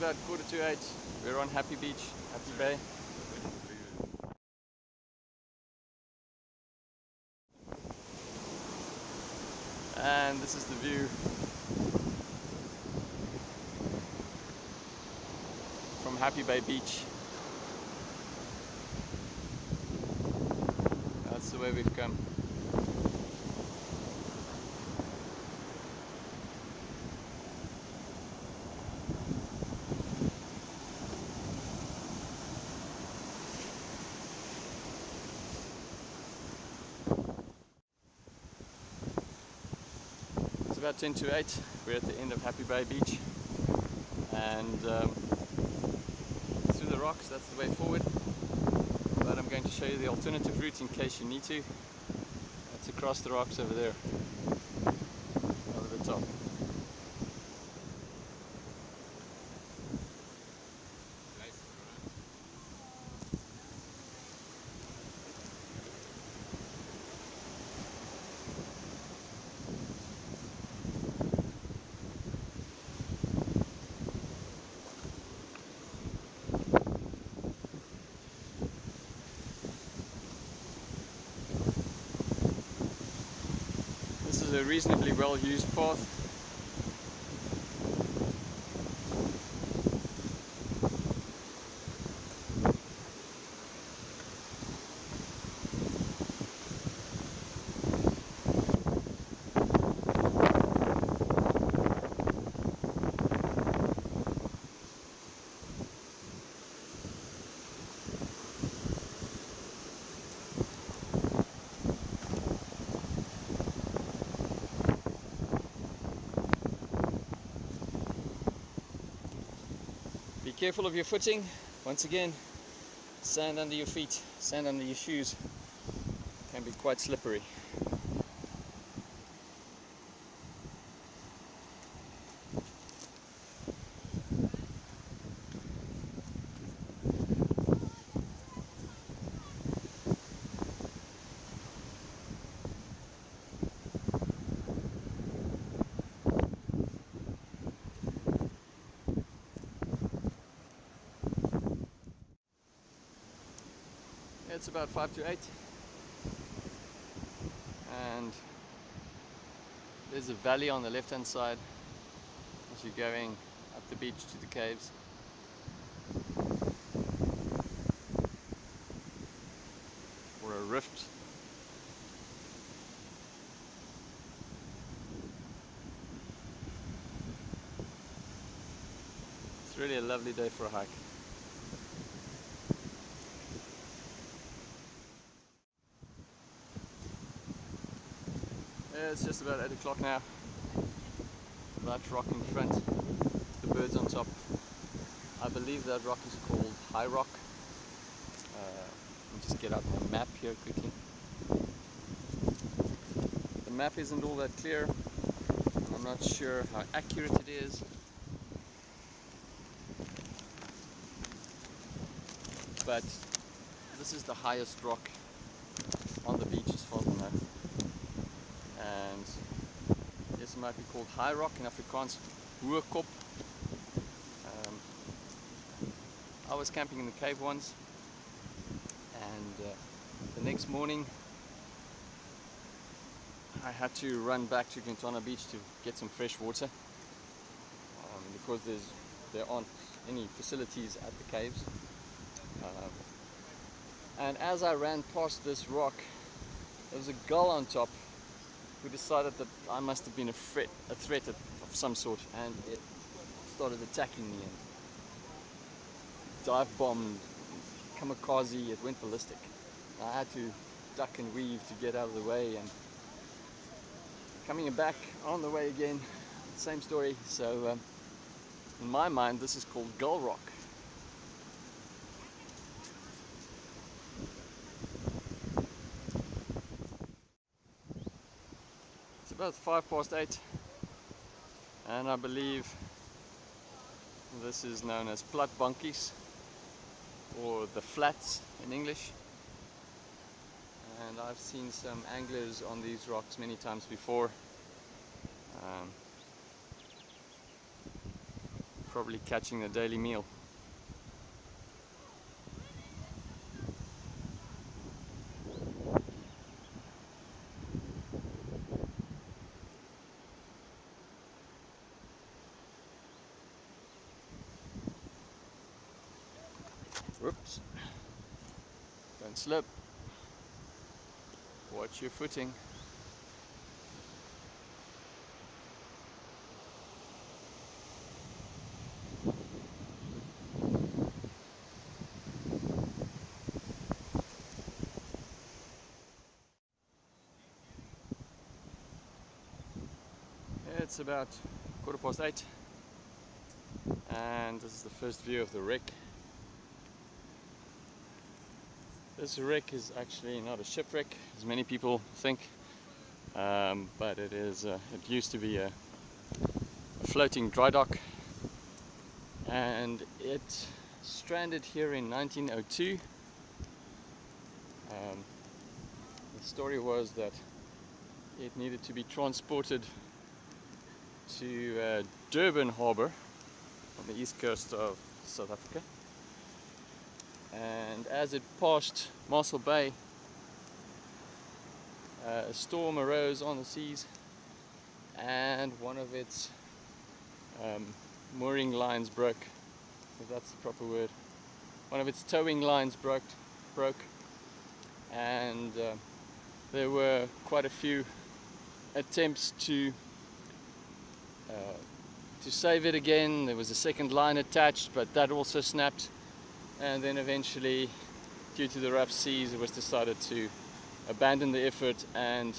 about quarter to eight. We're on Happy Beach, Happy Bay. And this is the view from Happy Bay Beach. That's the way we've come. About 10 to 8. We're at the end of Happy Bay Beach and um, through the rocks, that's the way forward. But I'm going to show you the alternative route in case you need to. That's across the rocks over there, over the top. A reasonably well used path. Careful of your footing. Once again, sand under your feet, sand under your shoes can be quite slippery. It's about 5 to 8 and there's a valley on the left hand side as you're going up the beach to the caves. Or a rift. It's really a lovely day for a hike. It's just about 8 o'clock now. That rock in front, the birds on top. I believe that rock is called High Rock. Uh, let me just get out my map here quickly. The map isn't all that clear. I'm not sure how accurate it is. But this is the highest rock on the beach as far as I know and this might be called high rock in Afrikaans, hohe kop. Um, I was camping in the cave once and uh, the next morning I had to run back to Glentana Beach to get some fresh water um, because there's there aren't any facilities at the caves. Um, and as I ran past this rock, there was a gull on top who decided that I must have been a threat, a threat of, of some sort, and it started attacking me and dive bombed, kamikaze, it went ballistic. I had to duck and weave to get out of the way, and coming back on the way again, same story. So, um, in my mind, this is called Gull Rock. It's about five past eight. And I believe this is known as Platbankies or the flats in English. And I've seen some anglers on these rocks many times before. Um, Probably catching the daily meal. Whoops. Don't slip. Watch your footing. It's about quarter past eight and this is the first view of the wreck. This wreck is actually not a shipwreck as many people think um, but it is uh, it used to be a, a floating dry dock and it stranded here in 1902 um, the story was that it needed to be transported to uh, Durban Harbour on the east coast of South Africa and as it passed Mossel Bay uh, a storm arose on the seas and one of its um, mooring lines broke if that's the proper word one of its towing lines broke broke and uh, there were quite a few attempts to uh, to save it again. There was a second line attached, but that also snapped. And then eventually, due to the rough seas, it was decided to abandon the effort and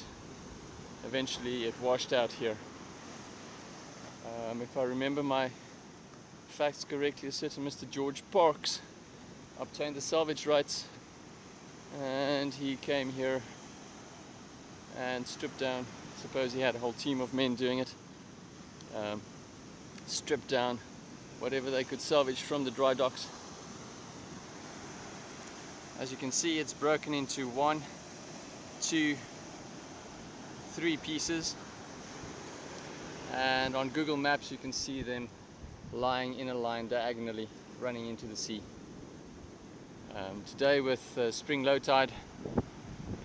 eventually it washed out here. Um, if I remember my facts correctly, a certain Mr. George Parks obtained the salvage rights and he came here and stripped down. I suppose he had a whole team of men doing it um, strip down whatever they could salvage from the dry docks. As you can see it's broken into one, two, three pieces and on Google Maps you can see them lying in a line diagonally running into the sea. Um, today with uh, spring low tide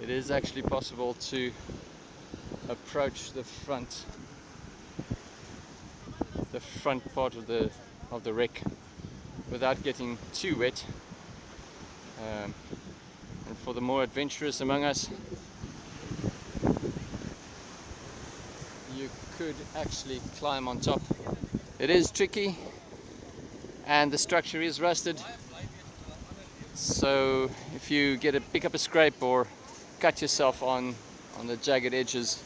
it is actually possible to approach the front the front part of the of the wreck without getting too wet um, and for the more adventurous among us you could actually climb on top. It is tricky and the structure is rusted. So if you get a pick up a scrape or cut yourself on on the jagged edges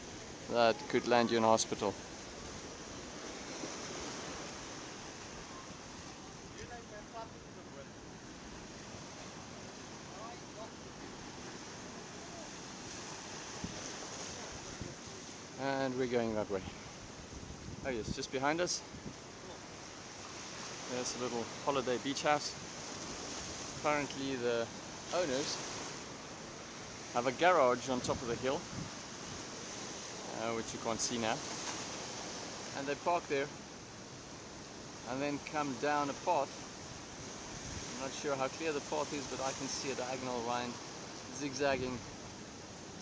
that could land you in hospital and we're going that way. Oh yes, just behind us. There's a little holiday beach house. Apparently the owners have a garage on top of the hill uh, which you can't see now. And they park there and then come down a path. I'm not sure how clear the path is but I can see a diagonal line zigzagging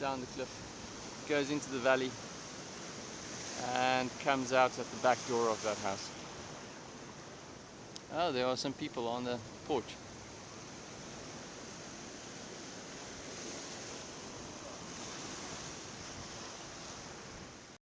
down the cliff. Goes into the valley and comes out at the back door of that house. Oh, there are some people on the porch.